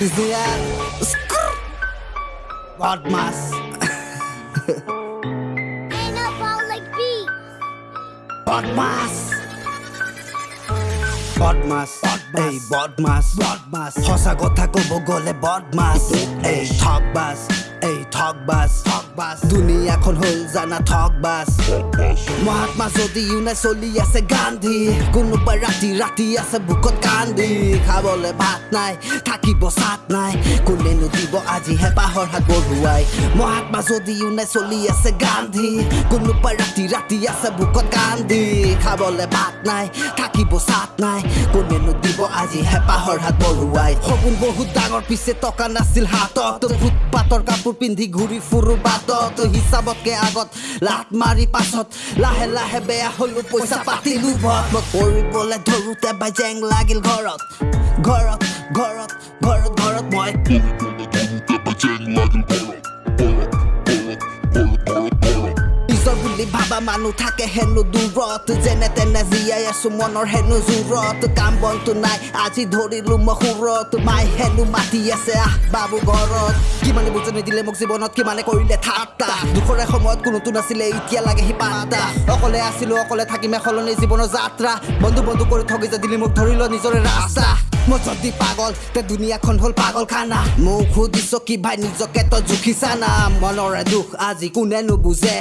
Bizdeler skr batmaz. Batmaz. বদমাস এই বদমাস বদমাস সঁচা কথা ক'ব গ'লে বদমাস এই ঠগবাজ এই ঠগবাজ ঠগবাজ দুনিয়াখন হ'ল জানা ঠগবাজ মহাত্মা যদিও নাই চলি আছে গান্ধী কোনোবা ৰাতি ৰাতি আছে বুকত কান্দি। খাবলৈ ভাত নাই থাকিব চাত নাই কোনেনো দিব আজি হেঁপাহৰ হাত বঢ়ুৱাই। মহাত্মা যদিও নাই চলি আছে গান্ধী কোনোবা ৰাতি ৰাতি আছে বুকত কান্দি। খাবলৈ ভাত নাই থাকিব চাত নাই কোনেনো দিব আজি হেঁপাহৰ হাত বঢ়ুৱাই। সপোন বহুত ডাঙৰ পিছে টকা নাছিল হাতত। ফুটপাতৰ কাপোৰ পিন্ধি ঘূৰি ফুৰো বাটত। হিচাপতকে আগত লাট মাৰি পাছত। লাহে লাহে বেয়া হলো পইচা পাতি লোভত মই কৰিবলৈ ধৰোতে বাই জেং লাগিল ঘৰত। ঘৰত ঘৰত ঘৰত ঘৰত মই বুলি ভাবা মানুহ থাকে হেনো দূৰত। যেনে তেনে জীয়াই আছো মনৰ হেনো জোৰত। কাম বনটো নাই আজি ধৰিলো মই সুৰত। মাই হেনো মাতি আছে আহ বাবু ঘৰত। কিমানে বুজনি দিলে মোক জীৱনত কিমানে কৰিলে ঠাট্টা। দুখৰে সময়ত কোনোতো নাছিলে এতিয়া লাগে সি পাত্তা। অকলে আছিলো অকলে থাকিমে সলনি জীৱনৰ যাত্ৰা। বন্ধু বন্ধু কৰি ঠগি যে দিলি মোক ধৰি ল নিজৰে ৰাস্তা। মই যদি পাগল তে দুনিয়াখন হ'ল পাগল খানা মোক সুধিছ কি ভাই নিজকে তই জুখিছা না? মনৰে দুখ আজি কোনে নুবুজে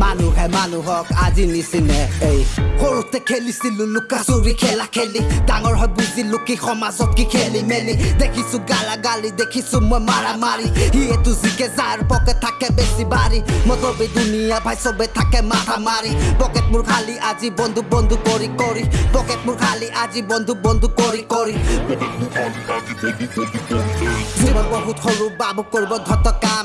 মানুহে মানুহক আজি নিচিনে, এই। সৰুতে খেলিছিলো লুকা চুৰি, খেলা খেলি। ডাঙৰ হৈ বুজিলো কি সমাজত কি খেলি মেলি। দেখিছো গালা গালি দেখিছো মই মাৰা মাৰি সিয়েতো জিকে, যাৰ পকেট থাকে বেছি বাৰী মতবে দুনিয়া ভাই চবে থাকে মাথা মাৰি। পকেট মোৰ খালি, আজি বন্ধু বন্ধু কৰি কৰি। পকেট মোৰ খালি, আজি বন্ধু বন্ধু কৰি কৰি। জীৱন বহুত সৰু, বাবু কৰিব ধত কাম।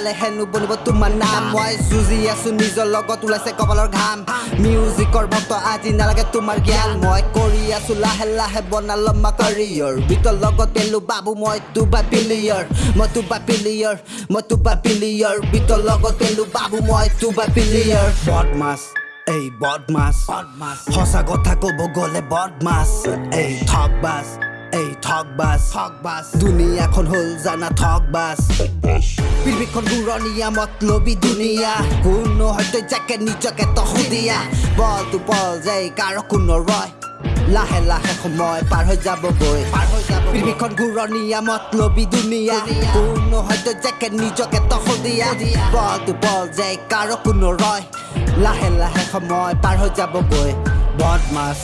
যালে হেনো বনিব তোমাৰ নাম। মই যুঁজি আছো নিজৰ লগত ওলাইছে কপালৰ ঘাম। মিউজিকৰ ভক্ত আজি নালাগে তোমাৰ জ্ঞান। মই কৰি আছো লাহে লাহে বনালো মা কেৰিয়াৰ বিতৰ লগত পেলো বাবু মই তোবা পিলিয়াৰ মই তোবা পিলিয়াৰ মই তোবা পিলিয়াৰ বিতৰ লগত পেলো বাবু মই তোবা পিলিয়াৰ বদমাছ এই বদমাছ। বদমাছ। সঁচা কথা ক'ব গ'লে বদমাছ। এই ঠগবাজ। এই ঠগবাজ ঠগবাজ দুনিয়াখন হ'ল জানা ঠগবাজ পৃথিৱীখন ঘূৰণীয়া মতলবি দুনিয়া কোনো হয়তো যাকে নিজকে তহুদিয়া বলটো বল যায় কাৰো কোনো ৰয় লাহে লাহে সময় পাৰ হৈ যাবগৈ পাৰ হৈ যাব পৃথিৱীখন ঘূৰণীয়া মতলবি দুনিয়া কোনো হয়তো যাকে নিজকে তহুদিয়া বলটো বল যায় কাৰো কোনো ৰয় লাহে লাহে সময় পাৰ হৈ যাবগৈ বদমাছ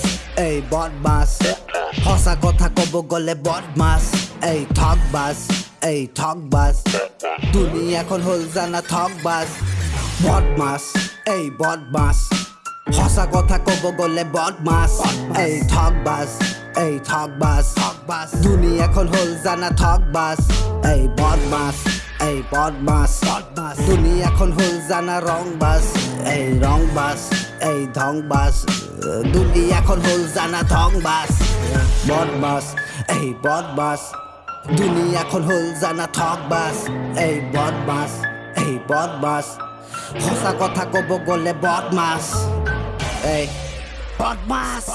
এই বদমাছ সঁচা কথা ক'ব গ'লে বদমাছ এই ঠগবাজ এই ঠগবাজ। দুনিয়াখন হ'ল জানা ঠগবাজ। বদমাছ এই বদমাছ সঁচা কথা ক'ব গ'লে বদমাছ এই ঠগবাজ এই ঠগবাজ। ঠগবাজ দুনিয়াখন হ'ল জানা ঠগবাজ। এই বদমাছ এই বদমাছ বদমাছ দুনিয়াখন হ'ল জানা ৰংবাজ এই ৰংবাজ এই ধংবাজ দুনিয়াখন হ'ল জানা ধংবাজ বদমাছ এই বদমাছ। দুনিয়াখন হ'ল জানা ঠগবাজ এই বদমাছ এই বদমাছ। সঁচা কথা ক'ব গ'লে বদমাছ। এই বদমাছ।